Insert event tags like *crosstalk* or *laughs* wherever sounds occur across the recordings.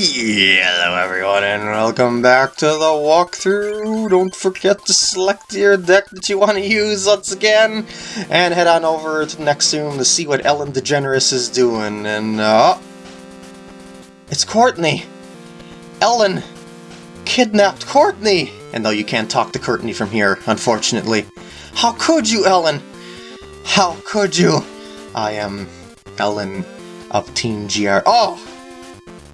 Hello everyone and welcome back to the walkthrough. Don't forget to select your deck that you want to use once again and head on over to Nexum to see what Ellen DeGeneres is doing. And uh, it's Courtney. Ellen kidnapped Courtney. And though you can't talk to Courtney from here, unfortunately. How could you, Ellen? How could you? I am Ellen of Team GR. Oh!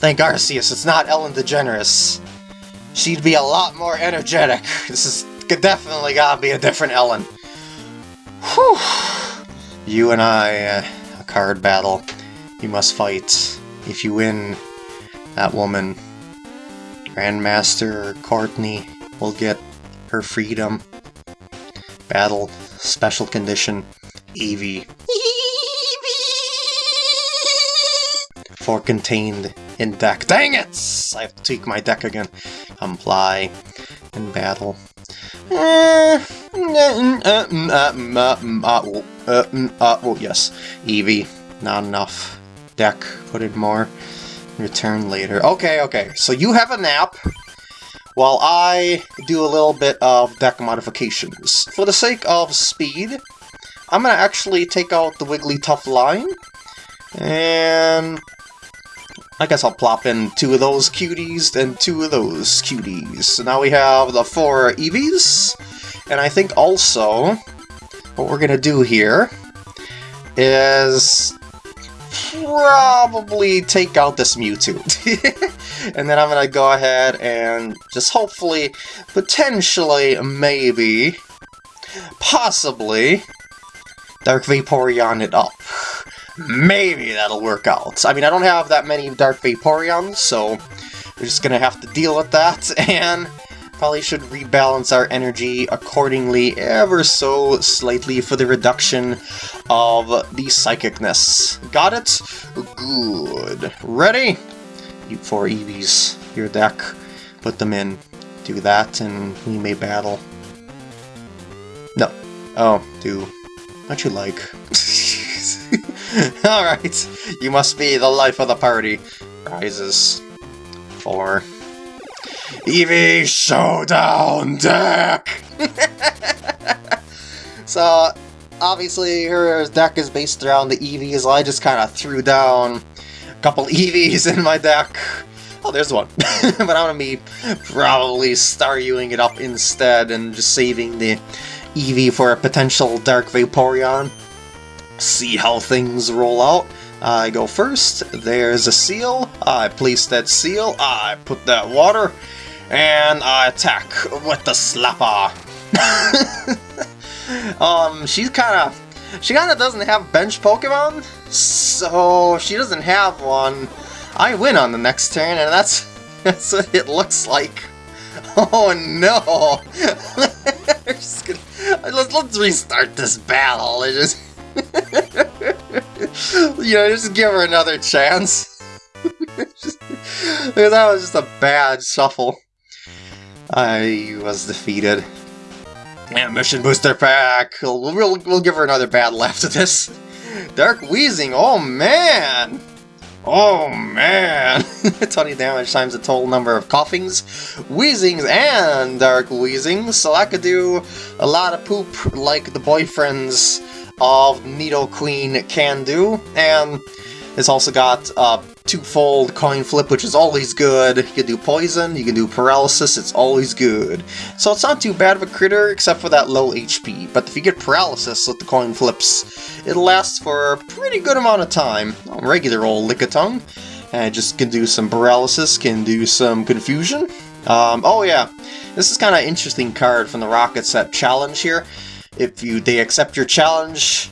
Thank Arceus, it's not Ellen DeGeneres. She'd be a lot more energetic. *laughs* This is definitely gotta be a different Ellen. Whew. You and I, uh, a card battle. You must fight. If you win, that woman, Grandmaster Courtney, will get her freedom. Battle, special condition, Eevee. *laughs* For contained in deck. Dang it! I have to tweak my deck again. Comply in battle. Yes. Eevee. Not enough. Deck. Put in more. Return later. Okay, okay. So you have a nap while I do a little bit of deck modifications. For the sake of speed, I'm going to actually take out the Wigglytuff line and I guess I'll plop in two of those cuties and two of those cuties. So now we have the four Eevees, and I think also what we're gonna do here is probably take out this Mewtwo. *laughs* and then I'm gonna go ahead and just hopefully, potentially, maybe, possibly, Dark Vaporeon it up maybe that'll work out. I mean, I don't have that many Dark Vaporeons, so we're just gonna have to deal with that, *laughs* and probably should rebalance our energy accordingly ever so slightly for the reduction of the psychicness. Got it? Good. Ready? You four Eevees, your deck, put them in. Do that, and we may battle. No. Oh, do what you like. *laughs* *laughs* Alright, you must be the life of the party. Rises. Four. Eevee Showdown deck! *laughs* so, obviously her deck is based around the Eevees, I just kind of threw down a couple *laughs* Eevees in my deck. Oh, there's one. but I'm gonna be probably Staryuing it up instead and just saving the Eevee for a potential Dark Vaporeon see how things roll out. I go first, there's a seal, I place that seal, I put that water, and I attack with the slapper. *laughs* um, she's kinda, she kinda doesn't have bench Pokemon, so she doesn't have one. I win on the next turn, and that's, *laughs* that's what it looks like. *laughs* Oh no! gonna, let's, let's restart this battle. It just *laughs* you know, just give her another chance. just, *laughs* that was just a bad shuffle. I was defeated. Yeah, mission booster pack. We'll, we'll, we'll give her another bad battle after this. Dark Wheezing, oh man! Oh man! *laughs* 20 damage times the total number of coughings, wheezings, and dark wheezings, so I could do a lot of poop like the boyfriends of Nidoqueen can do, and it's also got a two-fold coin flip, which is always good. You can do poison, you can do paralysis, it's always good. So it's not too bad of a critter, except for that low HP, but if you get paralysis with the coin flips, it lasts for a pretty good amount of time. Regular old Lickitung. And just can do some paralysis, can do some confusion. Um, oh yeah, this is kind of interesting card from the Rocket Set challenge here. If you they accept your challenge,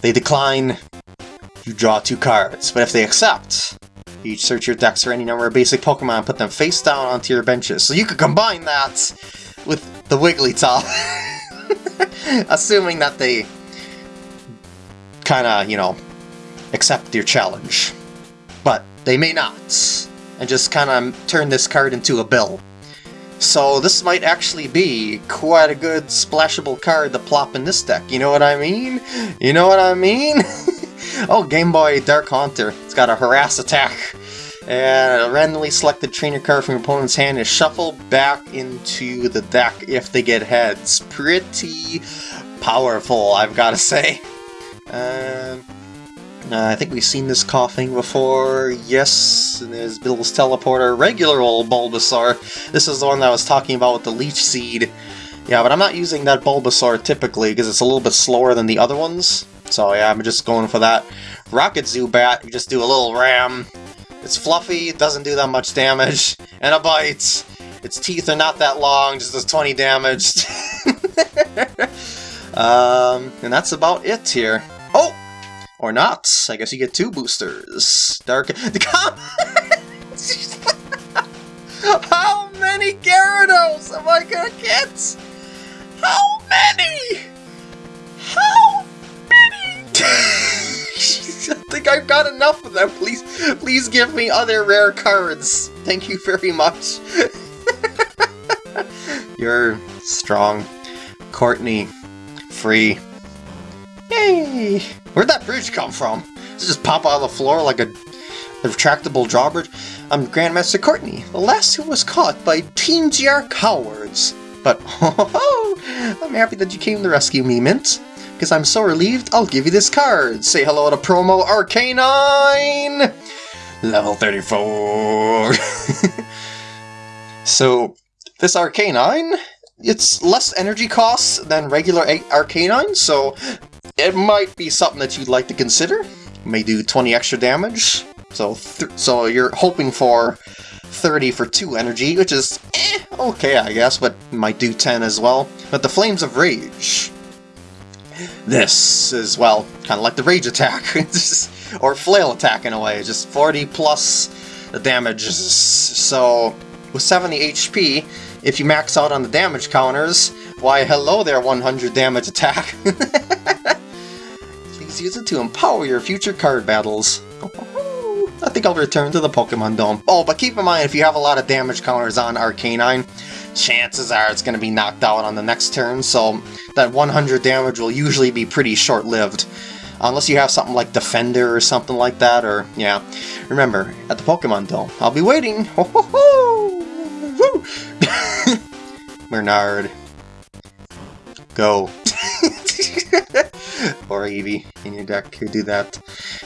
they decline, you draw two cards. But if they accept, you search your decks for any number of basic Pokemon and put them face down onto your benches. So you could combine that with the Wigglytuff. *laughs* Assuming that they kinda, you know, accept your challenge. But they may not. And just kinda turn this card into a bill. So this might actually be quite a good splashable card to plop in this deck, you know what I mean? You know what I mean? *laughs* oh, Game Boy Dark Haunter. It's got a harass attack. And a randomly selected trainer card from your opponent's hand is shuffled back into the deck if they get heads. Pretty powerful, I've got to say. Um, uh, I think we've seen this coughing before. Yes, and there's Bill's Teleporter, regular old Bulbasaur. This is the one that I was talking about with the Leech Seed. Yeah, but I'm not using that Bulbasaur typically because it's a little bit slower than the other ones. So yeah, I'm just going for that. Rocket Zubat, you just do a little ram. It's fluffy, it doesn't do that much damage, *laughs* and a bite. Its teeth are not that long, just does 20 damage. *laughs* um, and that's about it here. Oh! Or not. I guess you get two boosters. Dark... *laughs* Come! *laughs* How many Gyarados am I gonna get? How many? How many? *laughs* I think I've got enough of them. Please, please give me other rare cards. Thank you very much. You're strong. Courtney. Free. Yay! Where'd that bridge come from? Does it just pop out of the floor like a, a retractable drawbridge? I'm Grandmaster Courtney, the last who was caught by Team GR cowards. But, *laughs* oh, I'm happy that you came to rescue me, Mint. Because I'm so relieved, I'll give you this card. Say hello to promo Arcanine! Level 34! *laughs* so, this Arcanine, it's less energy costs than regular Arcanine, so it might be something that you'd like to consider. May do 20 extra damage, so so you're hoping for 30 for 2 energy, which is eh, okay, I guess, but might do 10 as well. But the Flames of Rage. This is, well, kind of like the Rage attack, *laughs* or Flail attack in a way, just 40 plus the damage. So, with 70 HP, if you max out on the damage counters, why hello there 100 damage attack. *laughs* Use it to empower your future card battles. *laughs* I think I'll return to the Pokemon Dome. Oh, but keep in mind, if you have a lot of damage counters on Arcanine, chances are it's going to be knocked out on the next turn, so that 100 damage will usually be pretty short-lived. Unless you have something like Defender or something like that, or, yeah. Remember, at the Pokemon Dome, I'll be waiting! *laughs* *laughs* Bernard. Go. *laughs* or Eevee in your deck could do that.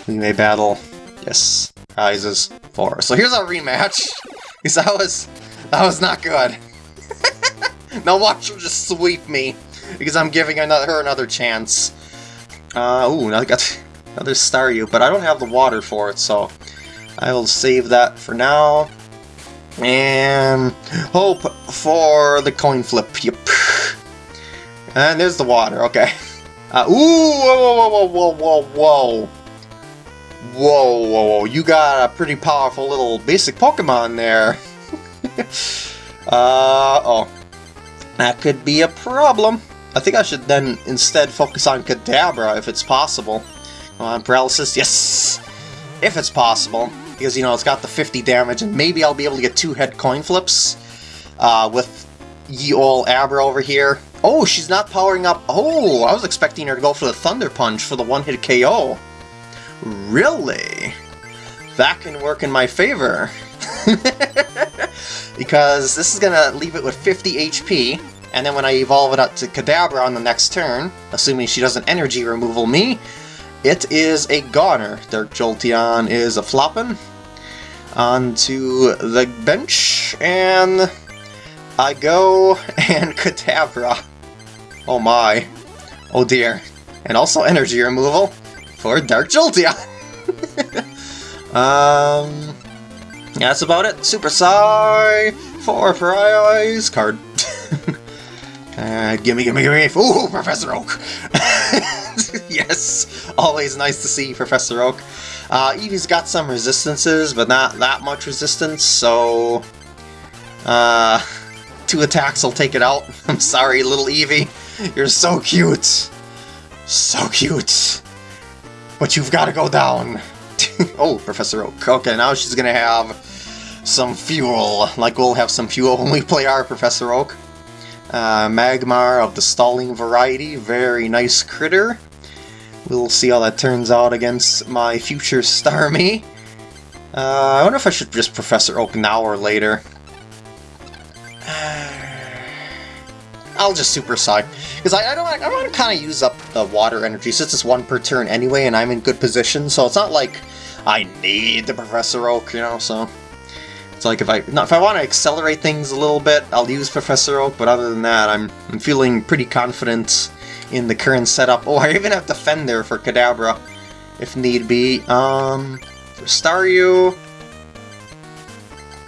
We may battle. Yes. Prizes. Four. So here's our rematch. *laughs* Because that was that was not good. *laughs* now watch her just sweep me. Because I'm giving another, her another chance. Uh, ooh, now I got another Staryu, but I don't have the water for it, so I will save that for now. And hope for the coin flip. Yep. And there's the water, okay. Uh, ooh, whoa, whoa, whoa, whoa, whoa, whoa. Whoa, whoa, whoa. You got a pretty powerful little basic Pokemon there. *laughs* uh, oh. That could be a problem. I think I should then instead focus on Kadabra if it's possible. Come On Paralysis, yes! If it's possible because, you know, it's got the 50 damage, and maybe I'll be able to get two head coin flips uh, with ye ol' Abra over here. Oh, she's not powering up. Oh, I was expecting her to go for the Thunder Punch for the one-hit KO. Really? That can work in my favor. *laughs* because this is going to leave it with 50 HP, and then when I evolve it up to Kadabra on the next turn, assuming she doesn't energy removal me, it is a goner. Dark Jolteon is a flopping. Onto the bench, and I go *laughs* and Kadabra. Oh my. Oh dear. And also energy removal for Dark Jolteon. *laughs* um, that's about it. Super Psy for Prize card. *laughs* uh, gimme, gimme, gimme. Ooh, Professor Oak. *laughs* yes, always nice to see Professor Oak. Uh, Eevee's got some resistances, but not that much resistance, so... Uh, two attacks will take it out. I'm sorry, little Eevee. You're so cute. So cute. But you've got to go down. *laughs* oh, Professor Oak. Okay, now she's going to have some fuel. Like we'll have some fuel when we play our Professor Oak. Uh, Magmar of the stalling variety. Very nice critter. We'll see how that turns out against my future Starmie. Uh, I wonder if I should just Professor Oak now or later. I'll just Super Psy. Because I, I, don't I want to kind of use up the water energy since it's one per turn anyway and I'm in good position, so it's not like I need the Professor Oak, you know, so... It's like if I if I want to accelerate things a little bit, I'll use Professor Oak, but other than that, I'm, I'm feeling pretty confident in the current setup. Oh, I even have Defender for Kadabra, if need be. Um, for Staryu...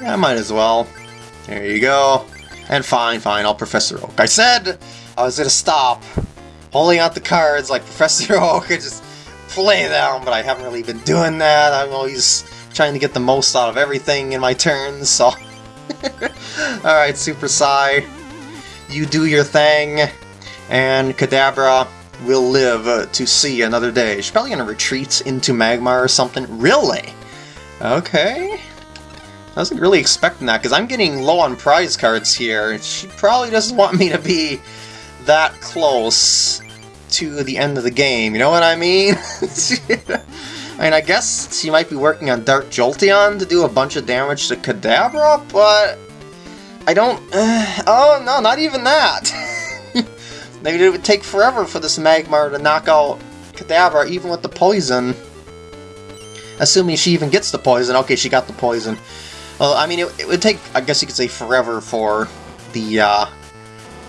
Yeah, I might as well. There you go. And fine, fine, I'll Professor Oak. I said I was gonna stop holding out the cards like *laughs* Professor Oak and just play them, but I haven't really been doing that. I'm always trying to get the most out of everything in my turns, so... *laughs* Alright, Super Psy, you do your thing, and Kadabra will live to see another day. She's probably gonna retreat into Magmar or something. Really? Okay. I wasn't really expecting that, because I'm getting low on prize cards here. She probably doesn't want me to be that close to the end of the game, you know what I mean? *laughs* I mean, I guess she might be working on Dark Jolteon to do a bunch of damage to Kadabra, but... I don't... Uh, *sighs* oh, no, not even that! *laughs* Maybe it would take forever for this Magmar to knock out Kadabra, even with the poison. Assuming she even gets the poison. Okay, she got the poison. Well, I mean, it, it would take, I guess you could say, forever for the, uh,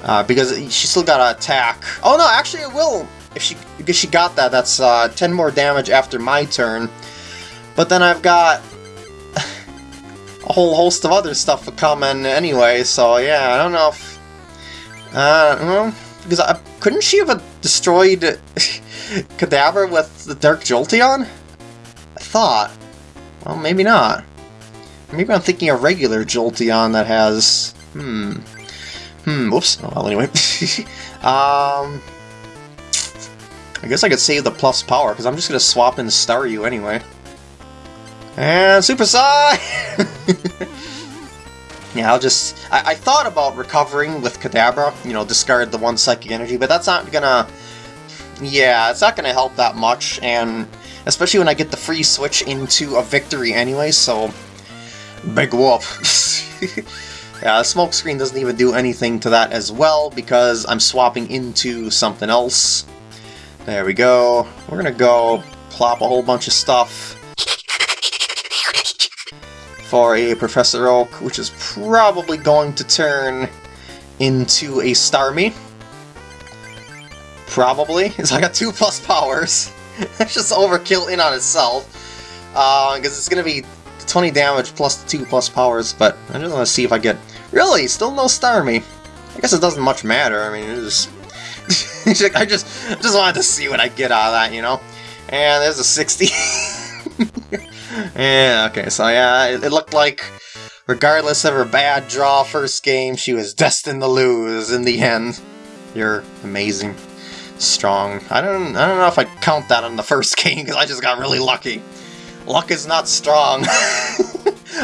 uh, because she still got to attack. Oh no, actually it will. If she, because she got that, that's uh, 10 more damage after my turn. But then I've got *laughs* a whole host of other stuff coming anyway, so yeah, I don't know if... Uh, well, because I, couldn't she have destroyed *laughs* Kadabra with the Dark Jolteon? I thought. Well, maybe not. Maybe I'm thinking a regular Jolteon that has... Hmm. Hmm, whoops. Oh, well, anyway. *laughs* um... I guess I could save the plus power, because I'm just going to swap in Staryu anyway. And Super Psy! *laughs* yeah, I'll just... I, I, thought about recovering with Kadabra, you know, discard the one Psychic Energy, but that's not gonna... Yeah, it's not gonna help that much, and especially when I get the free switch into a victory anyway, so Big whoop. *laughs* yeah, smoke screen doesn't even do anything to that as well because I'm swapping into something else. There we go. We're gonna go plop a whole bunch of stuff for a Professor Oak, which is probably going to turn into a Starmie. Probably. *laughs* So I got two plus powers. *laughs* It's just overkill in on itself. Because uh, it's going to be 20 damage plus 2 plus powers, but I just want to see if I get... Really? Still no Starmie? I guess it doesn't much matter, I mean, it's *laughs* just... I just just wanted to see what I get out of that, you know? And there's a 60. *laughs* yeah, okay, so yeah, it, it looked like regardless of her bad draw first game, she was destined to lose in the end. You're amazing. Strong. I don't I don't know if I count that on the first *laughs* game, because I just got really lucky. Luck is not strong. *laughs*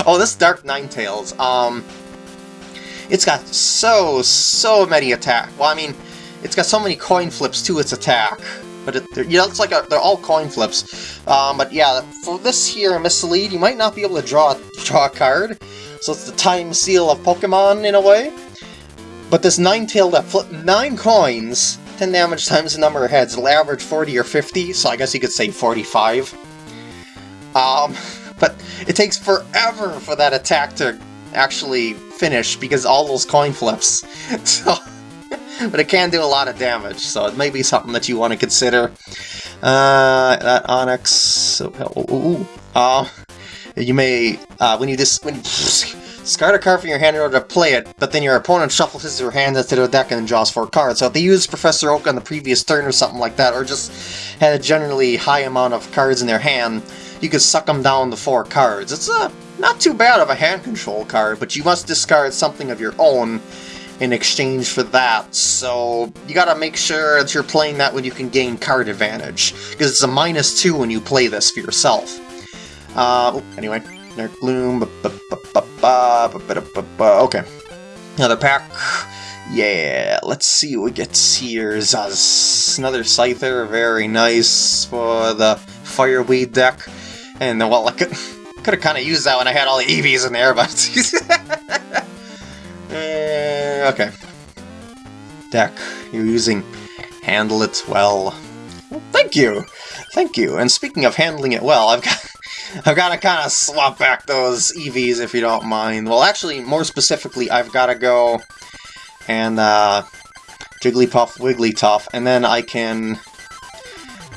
oh, this Dark Ninetales. Um, it's got so, so many attack. Well, I mean, it's got so many coin flips to its attack. But it, you know, it's like a, they're all coin flips. Um, but yeah, for this here, Mislead, you might not be able to draw, draw a card. So it's the time seal of Pokemon, in a way. But this Nine Ninetale that flip 9 coins, 10 damage times the number of heads, it'll average 40 or 50, so I guess you could say 45. Um, but it takes forever for that attack to actually finish because all those coin flips. *laughs* So, but it can do a lot of damage, so it may be something that you want to consider. Uh, that Onyx. Ooh, ooh, uh, you may uh, when you just when. *laughs* You, discard a card from your hand in order to play it, but then your opponent shuffles his or her hand into the deck and then draws four cards. So if they used Professor Oak on the previous turn or something like that, or just had a generally high amount of cards in their hand, you can suck them down to four cards. It's a, not too bad of a hand control card, but you must discard something of your own in exchange for that, so you gotta make sure that you're playing that when you can gain card advantage, because it's a minus two when you play this for yourself. Uh, anyway, Dark Gloom, okay. Another pack. Yeah, let's see what we get here. Zaz. Another Scyther, very nice for the Fireweed deck. And then, well, like, Could have kind of used that when I had all the Eevees in there, but... uh, *laughs* okay. Deck, you're using Handle It Well. well. Thank you! Thank you. And speaking of handling it well, I've got... *laughs* I've got to kind of swap back those Eevees if you don't mind. Well, actually, more specifically, I've got to go and uh, Jigglypuff, Wigglytuff, and then I can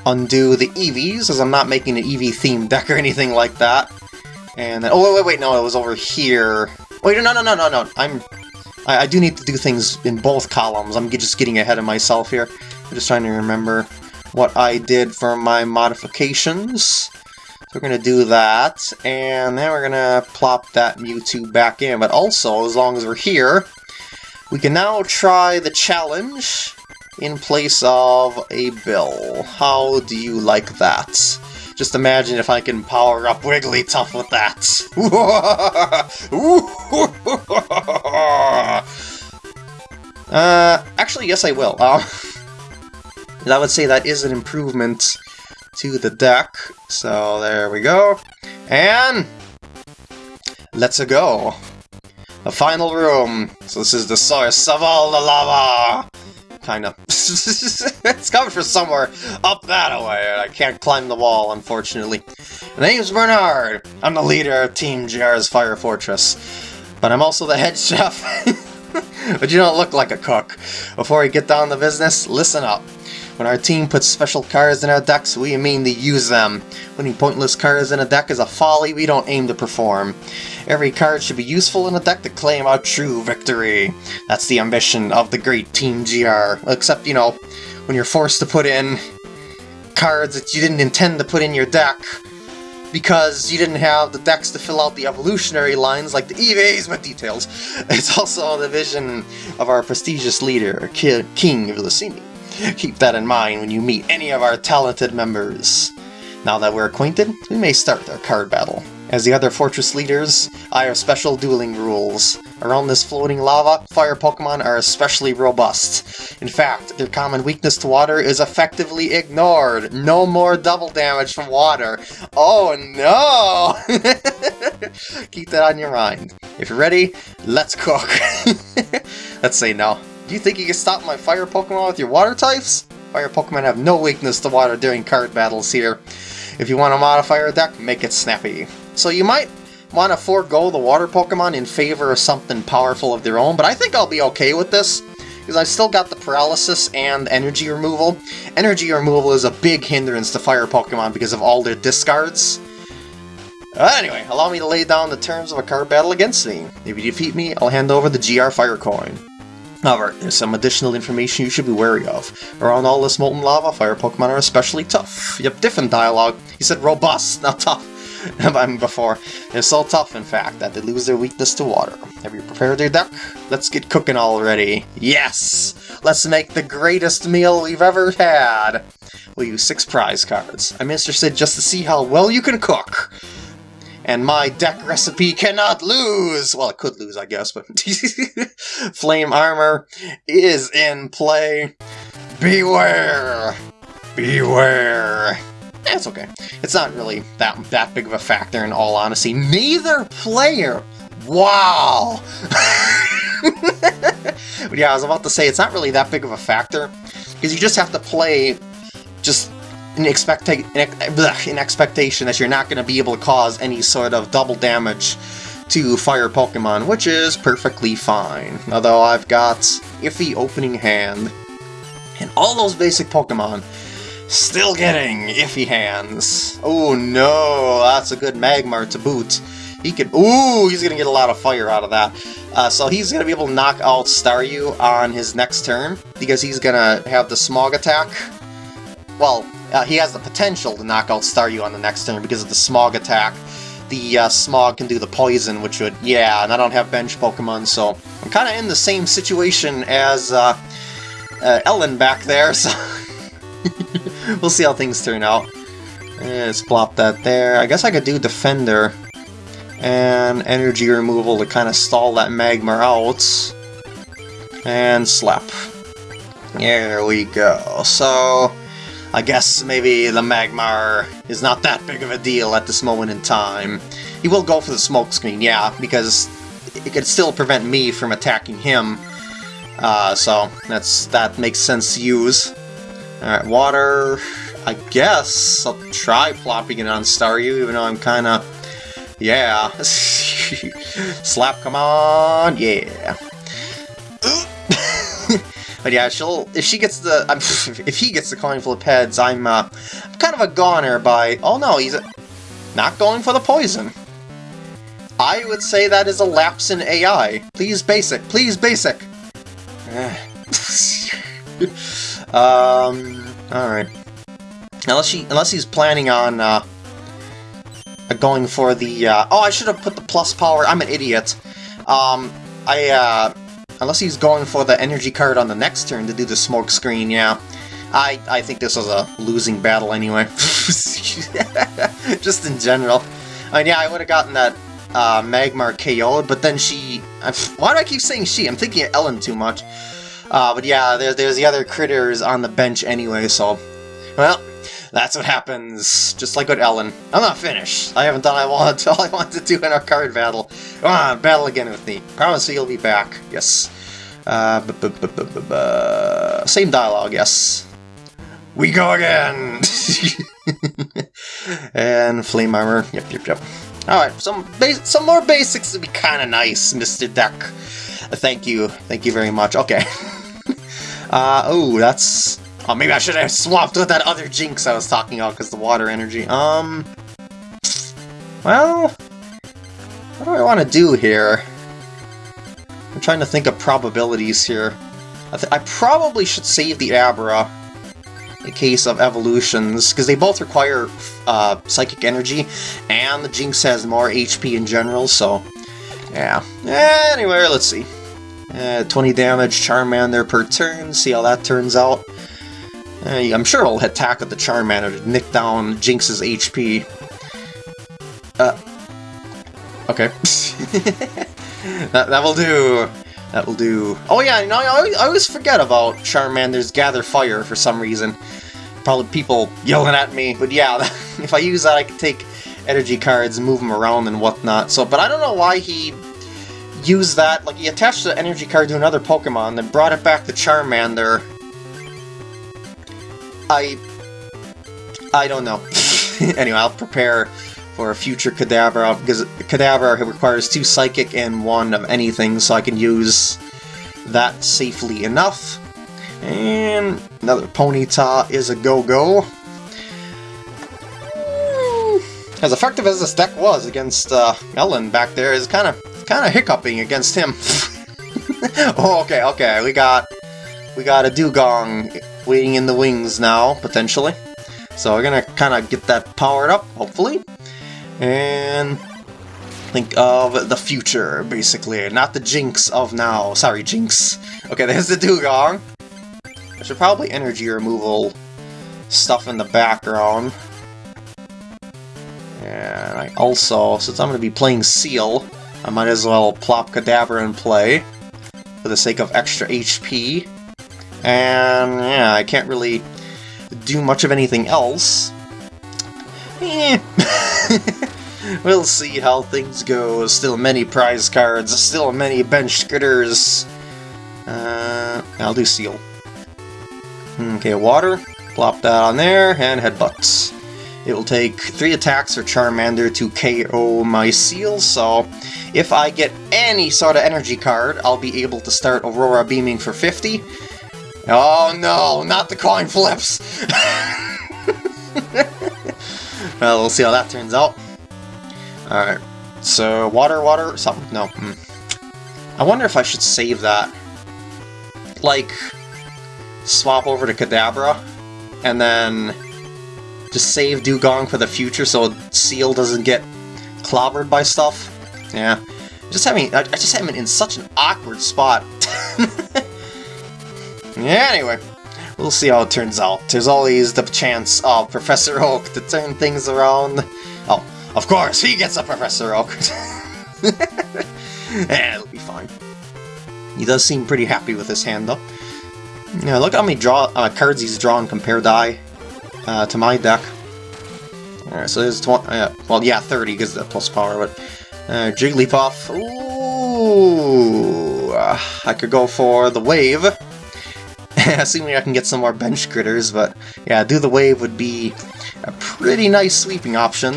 undo the Eevees, as I'm not making an Eevee-themed deck or anything like that. And then, oh, wait, wait, wait, no, it was over here. Wait, no, no, no, no, no, I'm... I, I do need to do things in both columns. I'm just getting ahead of myself here. I'm just trying to remember what I did for my modifications. So we're going to do that, and then we're going to plop that Mewtwo back in. But also, as long as we're here, we can now try the challenge in place of a bill. How do you like that? Just imagine if I can power up Wigglytuff with that. *laughs* uh, actually, yes I will. Uh, *laughs* I would say that is an improvement to the deck. So there we go. And let's go. The final room. So this is the source of all the lava. Kinda. *laughs* it's coming from somewhere up that way, I can't climb the wall, unfortunately. My name's Bernard. I'm the leader of Team GR's Fire Fortress. But I'm also the head chef. *laughs* but you don't look like a cook. Before we get down to business, listen up. When our team puts special cards in our decks, we mean to use them. Putting pointless cards in a deck is a folly we don't aim to perform. Every card should be useful in a deck to claim a true victory. That's the ambition of the great Team GR. Except, you know, when you're forced to put in cards that you didn't intend to put in your deck, because you didn't have the decks to fill out the evolutionary lines like the Eevees, but details. *laughs* It's also the vision of our prestigious leader, King of Lucini. *laughs* Keep that in mind when you meet any of our talented members. Now that we're acquainted, we may start our card battle. As the other fortress leaders, I have special dueling rules. Around this floating lava, fire Pokemon are especially robust. In fact, their common weakness to water is effectively ignored. No more double damage from water. Oh no! *laughs* Keep that on your mind. If you're ready, let's cook. *laughs* let's say no. Do you think you can stop my fire Pokemon with your water types? Fire Pokemon have no weakness to water during card battles here. If you want to modify your deck, make it snappy. So you might want to forego the water Pokemon in favor of something powerful of their own, but I think I'll be okay with this, because I still got the paralysis and energy removal. Energy removal is a big hindrance to fire Pokemon because of all their discards. Uh, anyway, allow me to lay down the terms of a card battle against me. If you defeat me, I'll hand over the GR Fire Coin. However, there's some additional information you should be wary of. Around all this molten lava, fire Pokemon are especially tough. Yep, different dialogue. He said robust, *laughs* not tough. I mean, before. They're so tough, in fact, that they lose their weakness to water. Have you prepared your deck? Let's get cooking already. Yes! Let's make the greatest meal we've ever had! We'll use six prize cards. I'm interested just to see how well you can cook and my deck recipe cannot lose! Well, it could lose, I guess, but *laughs* Flame Armor is in play. Beware! Beware! Eh, That's okay. It's not really that, that big of a factor in all honesty. Neither player! Wow! *laughs* but yeah, I was about to say, it's not really that big of a factor, because you just have to play just in, expecta in expectation that you're not going to be able to cause any sort of double damage to fire Pokemon, which is perfectly fine. Although I've got iffy opening hand, and all those basic Pokemon still getting iffy hands. Oh no, that's a good Magmar to boot. He could, ooh, he's gonna get a lot of fire out of that. Uh, so he's gonna be able to knock out Staryu on his next turn, because he's gonna have the Smog attack. Well, uh, he has the potential to knock out Staryu on the next turn because of the Smog attack. The uh, Smog can do the poison, which would, yeah, and I don't have bench Pokemon, so I'm kind of in the same situation as uh, uh Ellen back there, *laughs* so *laughs* we'll see how things turn out. Let's plop that there. I guess I could do Defender and Energy Removal to kind of stall that Magmar out. And Slap. There we go. So, I guess maybe the Magmar is not that big of a deal at this moment in time. he will go for the smoke screen, yeah, because it could still prevent me from attacking him. Uh, so that's that makes sense to use. Alright, water... I guess I'll try plopping it on Staryu, even though I'm kind of... Yeah. *laughs* Slap, come on! Yeah. But yeah, she'll... If she gets the... *laughs* if he gets the coin flip heads, I'm, uh, I'm kind of a goner by... Oh no, he's not going for the poison. I would say that is a lapse in AI. Please basic, please basic. *sighs* um, alright. Unless he, unless he's planning on uh, going for the. Uh, oh, I should have put the plus power. I'm an idiot. Um, I uh, unless he's going for the energy card on the next turn to do the smoke screen. Yeah, I I think this was a losing battle anyway. *laughs* Just in general. I mean, yeah, I would have gotten that uh, Magmar KO'd, but then she... *laughs* Why do I keep saying she? I'm thinking of Ellen too much. Uh, but yeah, there, there's the other critters on the bench anyway, so... Well, that's what happens, just like with Ellen. I'm not finished. I haven't done I want, *laughs* all I want to do in our card battle. Come on, battle again with me. Promise you'll be back. Yes. Uh, same dialogue, yes. We go again! *laughs* and flame armor. Yep, yep, yep. Alright, some some more basics would be kind of nice, Mr. Deck. Thank you. Thank you very much. Okay. *laughs* uh, oh, that's Oh, maybe I should have swapped with that other Jynx I was talking about because the water energy. Um, well, what do I want to do here? I'm trying to think of probabilities here. I, I probably should save the Abra in case of evolutions, because they both require uh, psychic energy, and the Jynx has more HP in general, so yeah. Anyway, let's see. Uh, 20 damage, Charmander per turn, see how that turns out. I'm sure I'll attack with the Charmander to nick down Jynx's HP. Uh, okay. *laughs* that, that will do. That will do. Oh yeah, you know, I always, I always forget about Charmander's Gather Fire for some reason. Probably people yelling at me, but yeah, *laughs* if I use that I can take energy cards move them around and whatnot. So, But I don't know why he used that. Like, he attached the energy card to another Pokemon, then brought it back to Charmander, I... I don't know. *laughs* anyway, I'll prepare for a future Kadabra, because Kadabra requires two Psychic and one of anything, so I can use that safely enough. And another Ponyta is a go-go. As effective as this deck was against uh, Ellen back there, is kind of kind of hiccuping against him. *laughs* oh, okay, okay, we got we got a Dewgong waiting in the wings now, potentially. So we're gonna kind of get that powered up, hopefully. And think of the future, basically. Not the Jynx of now. Sorry, Jynx. Okay, *laughs* there's the Dewgong. I should probably energy removal stuff in the background. And I also, since I'm going to be playing Seal, I might as well plop Kadabra in play for the sake of extra HP. And yeah, I can't really do much of anything else. Eh. *laughs* we'll see how things go. Still many prize cards, still many bench critters. Uh, I'll do seal. Okay, water. Plop that on there, and headbutts. It will take 3 attacks for Charmander to KO my seal, so if I get any sort of energy card, I'll be able to start Aurora Beaming for 50, Oh no, not the coin flips! well, we'll see how that turns out. Alright, so water, water, something? No. Mm. I wonder if I should save that. Like, swap over to Kadabra, and then just save Dewgong for the future so Seal doesn't get clobbered by stuff. Yeah. Just having, I just have him in such an awkward spot. *laughs* Anyway, we'll see how it turns out. There's always the chance of Professor Oak to turn things around. Oh, of course, he gets a Professor Oak. *laughs* eh, it'll be fine. He does seem pretty happy with his hand, though. Yeah, look how many draw uh, cards he's drawn compared to I, uh, to my deck. Alright, so there's 20, uh, well, yeah, 30 because the plus power, but uh, Jigglypuff, ooh, I could go for the wave, *laughs* assuming I can get some more bench critters, but yeah, do the wave would be a pretty nice sweeping option.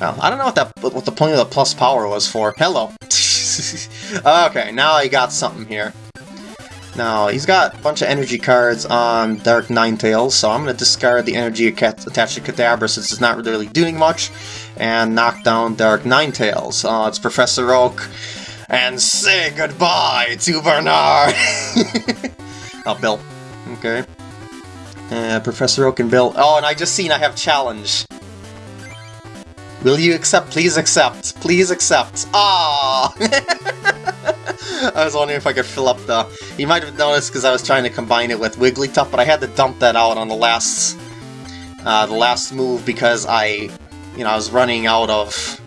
Well, I don't know what that what the point of the plus power was for. Hello. *laughs* okay, now I got something here. Now, he's got a bunch of energy cards on Dark Ninetales, so I'm going to discard the energy attached to Kadabra since it's not really doing much, and knock down Dark Ninetales. Uh, it's Professor Oak, and say goodbye to Bernard! *laughs* oh, Bill. Okay. Uh, Professor Oak and Bill. Oh, and I just seen I have challenge. Will you accept? Please accept. Please accept. Ah! *laughs* I was wondering if I could fill up the... You might have noticed because I was trying to combine it with Wigglytuff, but I had to dump that out on the last... Uh, the last move because I... You know, I was running out of...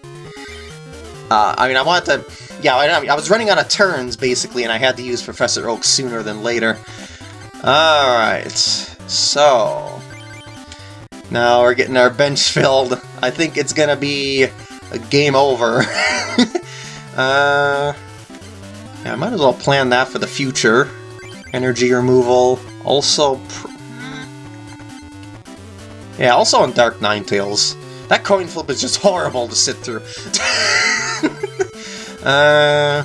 Uh, I mean, I wanted to... Yeah, I, I was running out of turns, basically, and I had to use Professor Oak sooner than later. Alright, so... Now we're getting our bench *laughs* filled. I think it's gonna be a game over. *laughs* uh... Yeah, I might as well plan that for the future. Energy removal. Also... Yeah, also on Dark Ninetales. That coin flip is just *laughs* horrible to sit through. uh...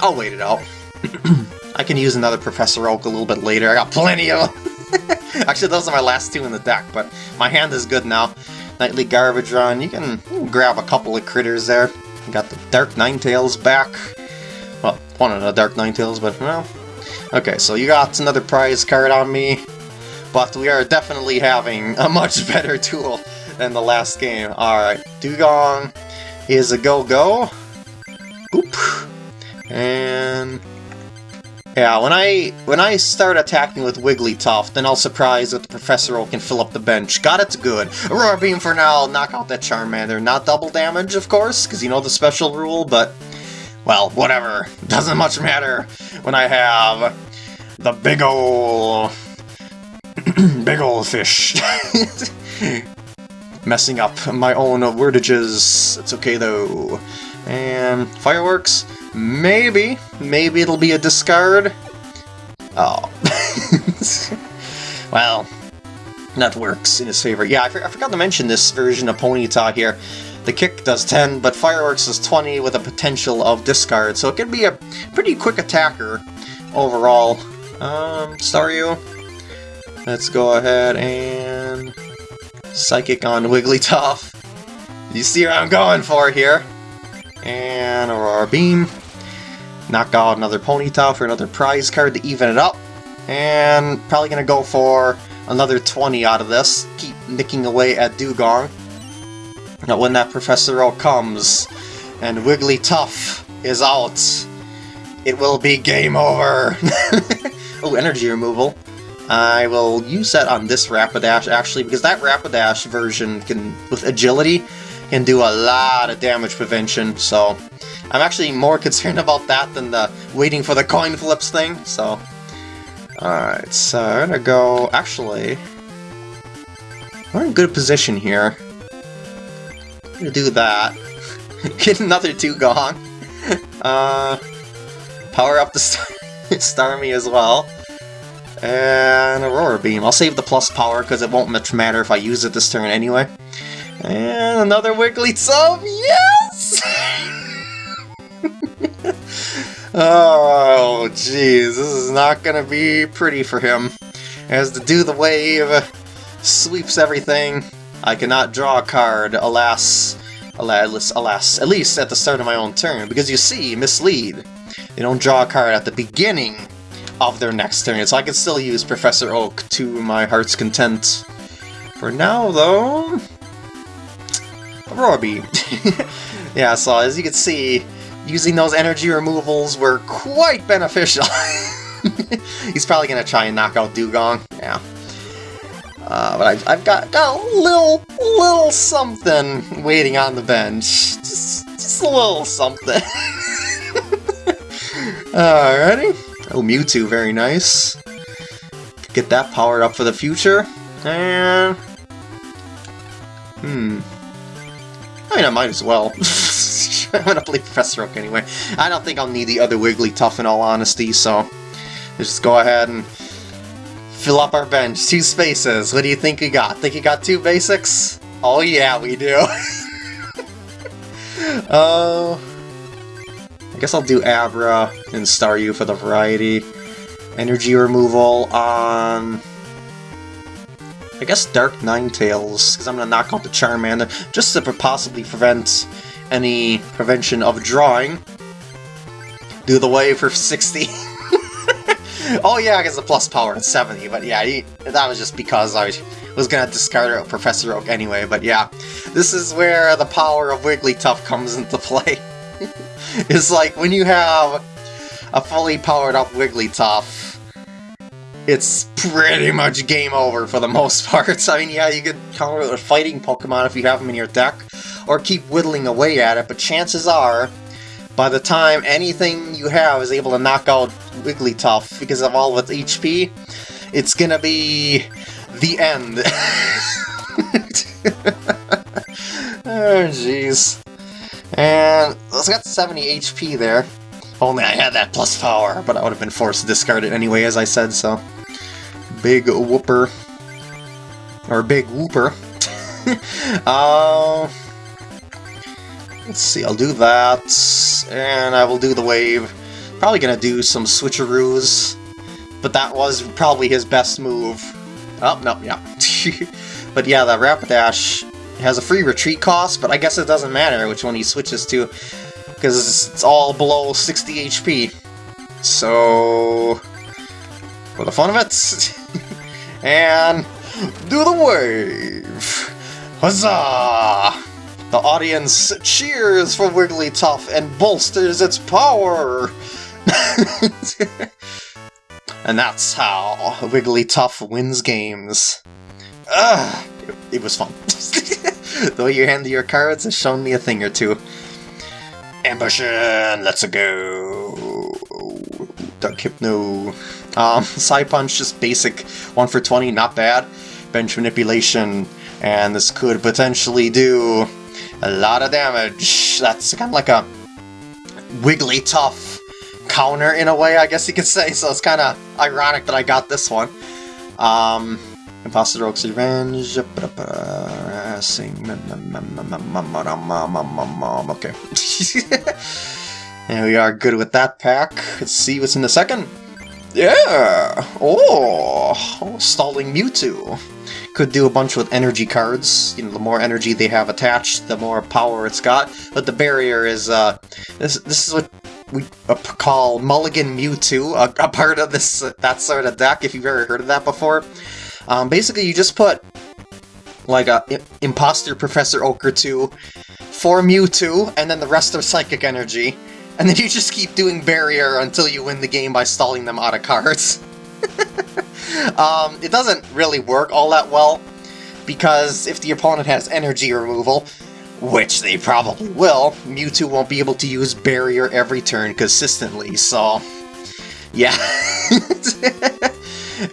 I'll wait it out. *clears throat* I can use another Professor Oak a little bit later. I got plenty of *laughs* Actually, those are my last two in the deck, but my hand is good now. Nightly Garbage Run. You can grab a couple of critters there. Got the Dark Ninetales back. Well, one of the Dark Ninetales, but well. Okay, so you got another prize card on me, but we are definitely having a much *laughs* better tool than the last game. Alright, Dewgong is a go-go. Oop. And... Yeah, when I when I start attacking with Wigglytuff, then I'll surprise that the Professor can fill up the bench. Got it good. Aurora Beam for now, knock out that Charmander. Not double damage, of course, because you know the special rule, but well, whatever. *laughs* Doesn't much matter when I have the big ol' *clears throat* big ol' fish. *laughs* Messing up my own wordages. It's okay though. And fireworks? Maybe. Maybe it'll be a discard. Oh. *laughs* well, that works in his favor. Yeah, I, for I forgot to mention this version of Ponyta here. The kick does 10, but fireworks is 20 with a potential of discard, so it can be a pretty quick attacker overall. Um, Staryu, let's go ahead and Psychic on Wigglytuff. You see what I'm going for here. And Aurora Beam. Knock out another Ponyta for another prize card to even it up. And probably going to go for another 20 out of this. Keep nicking away at Dewgong. Now when that Professor Oak comes and Wigglytuff is out, it will be game over! *laughs* oh, energy removal. I will use that on this Rapidash, actually, because that Rapidash version can, with agility, can do a lot of damage prevention, so I'm actually more concerned about that than the waiting for the coin flips thing, so... Alright, so I'm gonna go... Actually... We're in good position here Gonna do that. *laughs* Get another Dewgong. *laughs* Uh, power up the Star *laughs* Starmie as well. And Aurora Beam. I'll save the plus power because it won't much matter if I use it this turn anyway. And another Wigglytuff! Yes! *laughs* oh, jeez. This is not to be pretty for him. As to do the wave, sweeps everything, I cannot draw a card, alas, alas, alas, at least at the start of my own turn, because you see, mislead. They don't draw a card at the beginning of their next turn, so I can still use Professor Oak to my heart's content. For now, though... Beam. *laughs* yeah, so as you can see, using those energy removals were quite beneficial. *laughs* He's probably going to try and knock out Dewgong. Yeah. Uh, but I've, I've got, got a little, little something waiting on the bench. Just, just a little something. *laughs* Alrighty. Oh, Mewtwo, very nice. Get that powered up for the future. And... Hmm. I mean, I might as well. *laughs* *laughs* I'm gonna play Professor Oak anyway. I don't think I'll need the other Wigglytuff in all honesty, so let's just go ahead and fill up our bench. Two spaces. What do you think we got? Think you got two basics? Oh yeah, we do. Oh, *laughs* uh, I guess I'll do Abra and Staryu for the variety. Energy removal on... I guess Dark Ninetales, because I'm going to knock out the Charmander, just to possibly prevent any prevention of drawing. Do the wave for 60. *laughs* oh yeah, I guess the plus power at 70, but yeah, he, that was just because I was gonna discard Professor Oak anyway, but yeah. This is where the power of Wigglytuff comes into *laughs* play. it's like, when you have a fully powered up Wigglytuff, it's pretty much game over for the most *laughs* part. I mean, yeah, you could counter it with fighting Pokemon if you have them in your deck, or keep whittling away at it, but chances are, by the time anything you have is able to knock out Wigglytuff because of all of its HP, it's gonna be the end. *laughs* oh, jeez. And it's got 70 HP there. Only I had that plus power, but I would have been forced to discard it anyway, as I said, so... Big whooper. Or big whooper. *laughs* uh, let's see, I'll do that, and I will do the wave. Probably gonna do some switcheroos, but that was probably his best move. Oh, no, yeah. *laughs* but yeah, the Rapidash has a free retreat cost, but I guess it doesn't matter which one he switches to, because it's all below 60 HP. So, for the fun of it, *laughs* and do the wave! Huzzah! The audience cheers for Wigglytuff and bolsters its power! *laughs* And that's how Wigglytuff wins games. Ugh, it, was fun. *laughs* Though your hand handle your cards has shown me a thing or two. Ambition, let's go. Dark Hypno. Um, *laughs* Psypunch, just basic 1 for 20, not bad. Bench Manipulation, and this could potentially do a lot of damage. That's kind of like a Wigglytuff counter in a way, I guess you could say, so it's kind of ironic that I got this one. Um, Imposter Oak's Revenge. *laughs* Okay. *laughs* and we are good with that pack. Let's see what's in the second. Yeah! Oh! Stalling Mewtwo. Could do a bunch with energy cards. You know, the more energy they have attached, the more power it's got. But the barrier is, uh... This, this is what we uh, call Mulligan Mewtwo, a, a, part of this uh, that sort of deck, if you've ever heard of that before. Um, basically, you just put like a Imposter Professor Oak 2 for Mewtwo, and then the rest are Psychic Energy, and then you just keep doing Barrier until you win the game by stalling them out of cards. *laughs* um, it doesn't really work all that well, because if the opponent has energy removal, which they probably will, Mewtwo won't be able to use Barrier every turn consistently, so... Yeah. *laughs*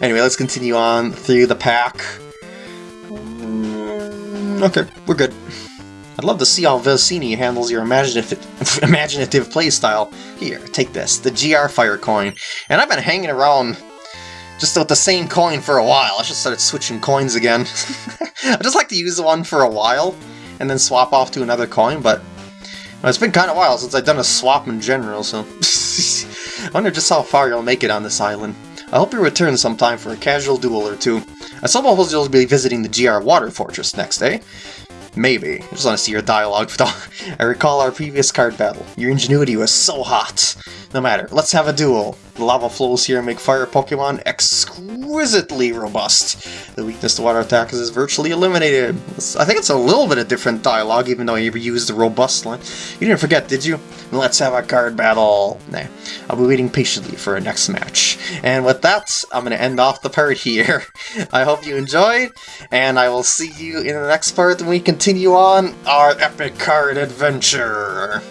anyway, let's continue on through the pack. Mm, okay, we're good. I'd love to see how Vicini handles your imaginative, *laughs* imaginative playstyle. Here, take this, the GR Fire coin. And I've been hanging around just with the same coin for a while. I should start switching coins again. *laughs* I just like to use one for a while, and then swap off to another coin, but it's been kind of a while since I've done a swap in general, so *laughs* I wonder just how far you'll make it on this island. I hope you return sometime for a casual duel or two. I suppose you'll be visiting the GR Water Fortress next, day. Maybe. I just want to see your dialogue. *laughs* I recall our previous card battle. Your ingenuity was so hot. No matter, let's have a duel. Lava flows here make fire Pokemon exquisitely robust. The weakness to water attacks is virtually eliminated. I think it's a little bit of different dialogue, even though you used the robust line. You didn't forget, did you? Let's have a card battle. Nah, I'll be waiting patiently for our next match. And with that, I'm going to end off the part here. *laughs* I hope you enjoyed, and I will see you in the next part when we continue on our epic card adventure.